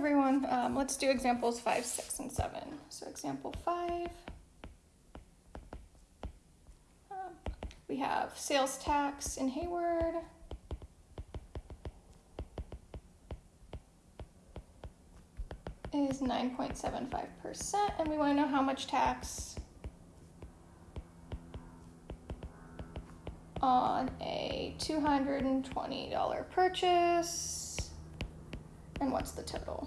everyone. Um, let's do examples five, six, and seven. So example five. Um, we have sales tax in Hayward. is 9.75%, and we want to know how much tax on a $220 purchase, what's the total?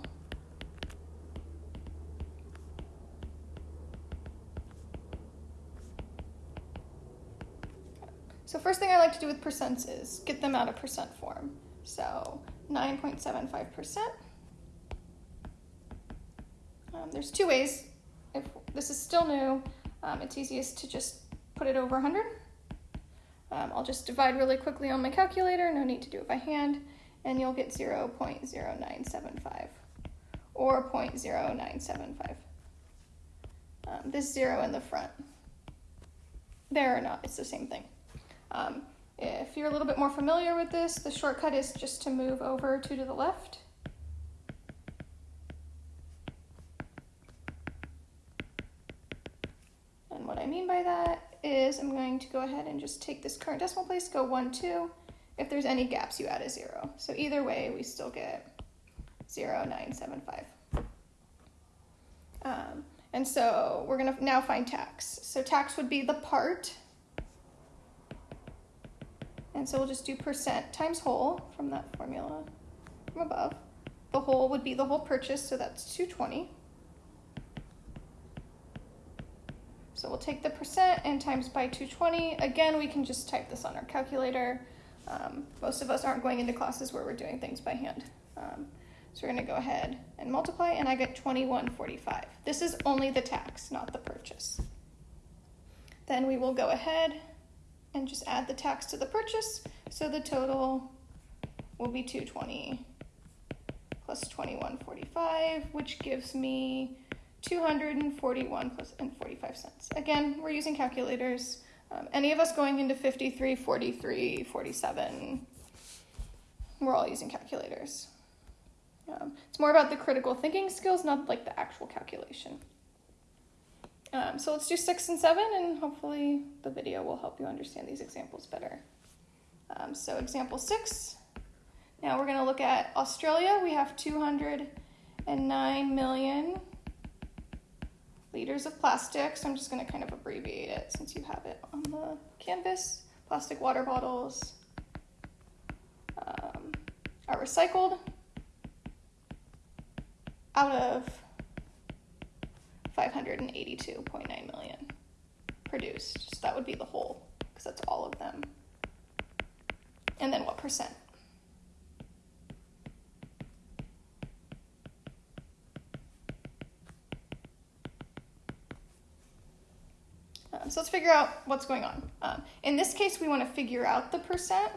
So first thing I like to do with percents is get them out of percent form. So 9.75%. Um, there's two ways. If this is still new, um, it's easiest to just put it over 100. Um, I'll just divide really quickly on my calculator, no need to do it by hand, and you'll get 0.0975 or 0.0975. Um, this zero in the front. There or not, it's the same thing. Um, if you're a little bit more familiar with this, the shortcut is just to move over two to the left. And what I mean by that is I'm going to go ahead and just take this current decimal place, go 1, 2. If there's any gaps, you add a 0. So either way, we still get 0, 9, 7, 5. Um, and so we're going to now find tax. So tax would be the part and so we'll just do percent times whole from that formula from above. The whole would be the whole purchase, so that's 220. So we'll take the percent and times by 220. Again, we can just type this on our calculator. Um, most of us aren't going into classes where we're doing things by hand. Um, so we're going to go ahead and multiply, and I get 2145. This is only the tax, not the purchase. Then we will go ahead and just add the tax to the purchase. So the total will be 220 plus 2145, which gives me 241 plus and 45 cents. Again, we're using calculators. Um, any of us going into 53, 43, 47, we're all using calculators. Um, it's more about the critical thinking skills, not like the actual calculation. Um, so let's do six and seven, and hopefully the video will help you understand these examples better. Um, so example six, now we're going to look at Australia. We have 209 million liters of plastic, so I'm just going to kind of abbreviate it since you have it on the canvas. Plastic water bottles um, are recycled out of 582.9 million produced. So that would be the whole, because that's all of them. And then what percent? Um, so let's figure out what's going on. Um, in this case, we want to figure out the percent.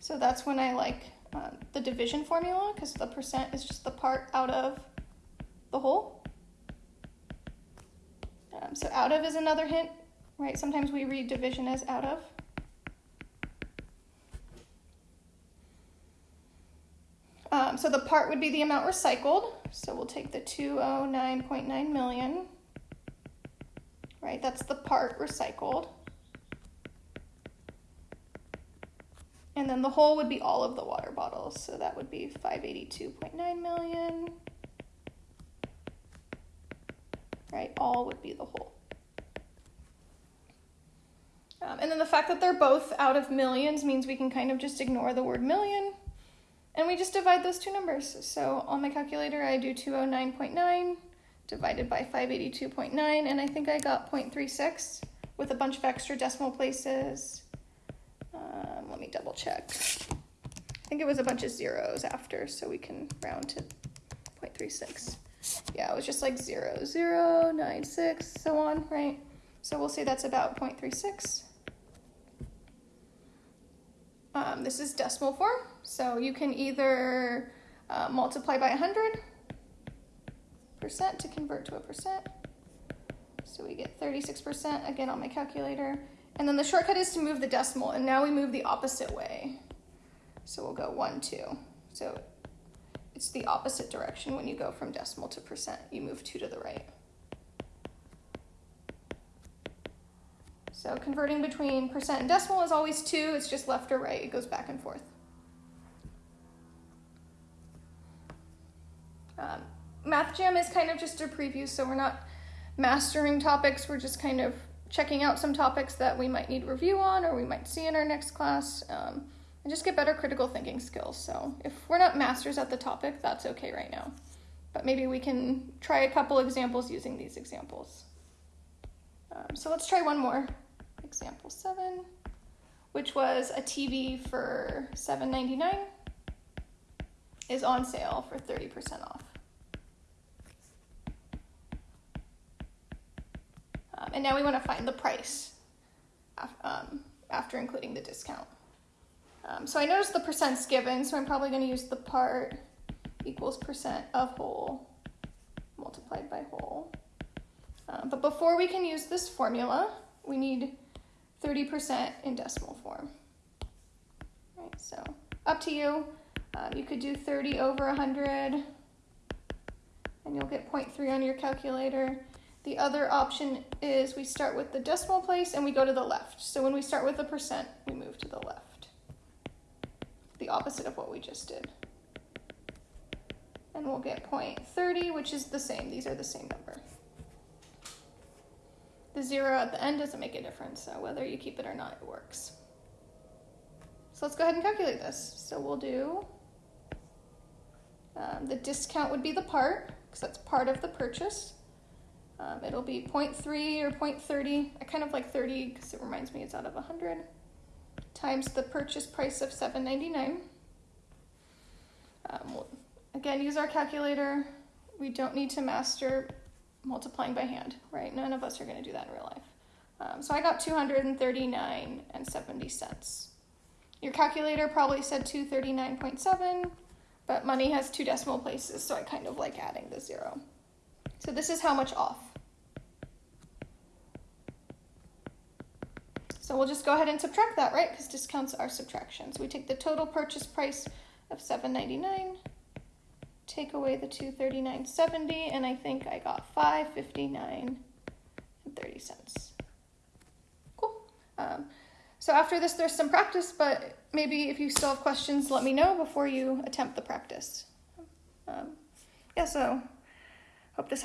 So that's when I like um, the division formula, because the percent is just the part out of the whole. Um, so out of is another hint, right? Sometimes we read division as out of. Um, so the part would be the amount recycled. So we'll take the 209.9 million, right? That's the part recycled. And then the whole would be all of the water bottles. So that would be 582.9 million right? All would be the whole. Um, and then the fact that they're both out of millions means we can kind of just ignore the word million and we just divide those two numbers. So on my calculator, I do 209.9 divided by 582.9, and I think I got 0.36 with a bunch of extra decimal places. Um, let me double check. I think it was a bunch of zeros after, so we can round to 0.36 yeah, it was just like 0, 0, 9, 6, so on, right? So we'll say that's about 0.36. Um, this is decimal form, so you can either uh, multiply by 100 percent to convert to a percent. So we get 36% again on my calculator. And then the shortcut is to move the decimal, and now we move the opposite way. So we'll go 1, 2. So it's the opposite direction when you go from decimal to percent. You move two to the right. So converting between percent and decimal is always two. It's just left or right. It goes back and forth. Um, Jam is kind of just a preview, so we're not mastering topics. We're just kind of checking out some topics that we might need review on or we might see in our next class um, and just get better critical thinking skills. So if we're not masters at the topic, that's okay right now. But maybe we can try a couple examples using these examples. Um, so let's try one more. Example seven, which was a TV for $7.99 is on sale for 30% off. Um, and now we want to find the price um, after including the discount. Um, so I noticed the percent's given, so I'm probably going to use the part equals percent of whole multiplied by whole. Um, but before we can use this formula, we need 30% in decimal form. Right, so up to you. Um, you could do 30 over 100, and you'll get 0.3 on your calculator. The other option is we start with the decimal place and we go to the left. So when we start with the percent, we move to the left. The opposite of what we just did. And we'll get 0.30, which is the same. These are the same number. The zero at the end doesn't make a difference, so whether you keep it or not, it works. So let's go ahead and calculate this. So we'll do um, the discount would be the part, because that's part of the purchase. Um, it'll be 0.3 or 0.30. I kind of like 30 because it reminds me it's out of 100. Times the purchase price of 7.99. Um, we'll again use our calculator. We don't need to master multiplying by hand, right? None of us are going to do that in real life. Um, so I got 239 and 70 cents. Your calculator probably said 239.7, but money has two decimal places, so I kind of like adding the zero. So this is how much off. So we'll just go ahead and subtract that, right? Because discounts are subtractions. We take the total purchase price of $7.99, take away the 239.70, and I think I got 5.59 and 30 cents. Cool. Um, so after this, there's some practice, but maybe if you still have questions, let me know before you attempt the practice. Um, yeah, so hope this